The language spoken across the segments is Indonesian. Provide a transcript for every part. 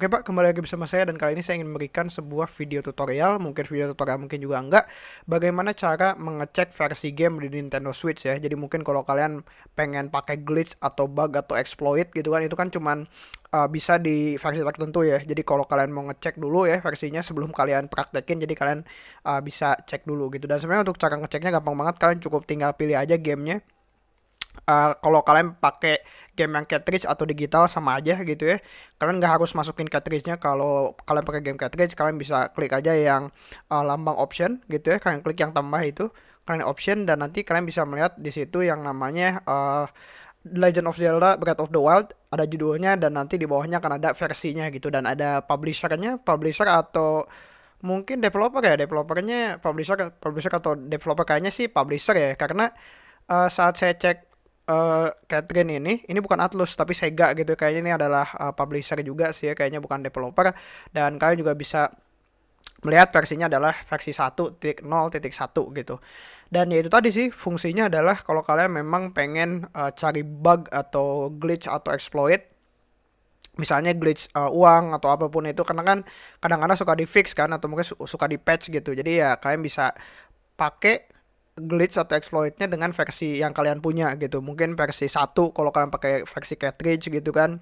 Oke Pak, kembali lagi bersama saya dan kali ini saya ingin memberikan sebuah video tutorial, mungkin video tutorial mungkin juga enggak, bagaimana cara mengecek versi game di Nintendo Switch ya. Jadi mungkin kalau kalian pengen pakai glitch atau bug atau exploit gitu kan, itu kan cuman uh, bisa di versi tertentu ya. Jadi kalau kalian mau ngecek dulu ya versinya sebelum kalian praktekin, jadi kalian uh, bisa cek dulu gitu. Dan sebenarnya untuk cara ngeceknya gampang banget, kalian cukup tinggal pilih aja gamenya uh, kalau kalian pakai game yang cartridge atau digital sama aja gitu ya. Kalian nggak harus masukin cartridge-nya. Kalau kalian pakai game cartridge kalian bisa klik aja yang uh, lambang option gitu ya. Kalian klik yang tambah itu kalian option dan nanti kalian bisa melihat di situ yang namanya uh, Legend of Zelda Breath of the Wild. Ada judulnya dan nanti di bawahnya akan ada versinya gitu. Dan ada publishernya publisher atau mungkin developer ya. Developernya publisher publisher atau developer kayaknya sih publisher ya. Karena uh, saat saya cek uh, Catherine ini ini bukan Atlus tapi Sega gitu. Kayaknya ini adalah uh, publisher juga sih ya kayaknya bukan developer. Dan kalian juga bisa melihat versinya adalah versi 1.0.1 gitu. Dan ya itu tadi sih fungsinya adalah kalau kalian memang pengen uh, cari bug atau glitch atau exploit misalnya glitch uh, uang atau apa pun itu karena kan kadang-kadang suka di fix kan atau mungkin suka di patch gitu. Jadi ya kalian bisa pakai glitch atau exploitnya dengan versi yang kalian punya gitu. Mungkin versi satu kalau kalian pakai versi cartridge gitu kan.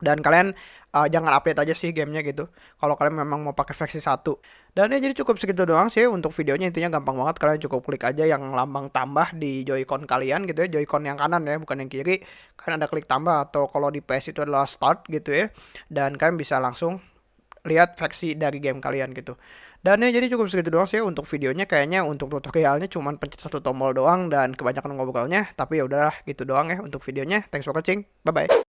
Dan kalian uh, jangan update aja sih gamenya gitu. Kalau kalian memang mau pakai versi satu. Dan ya jadi cukup segitu doang sih untuk videonya. Intinya gampang banget. Kalian cukup klik aja yang lambang tambah di joycon kalian gitu ya. Joycon yang kanan ya bukan yang kiri. Kalian ada klik tambah atau kalau di PS itu adalah start gitu ya. Dan kalian bisa langsung lihat versi dari game kalian gitu. Dan ya jadi cukup segitu doang sih untuk videonya. Kayaknya untuk tutorialnya cuman pencet satu tombol doang dan kebanyakan ngobrolnya. Tapi ya udahlah gitu doang ya untuk videonya. Thanks for watching. Bye bye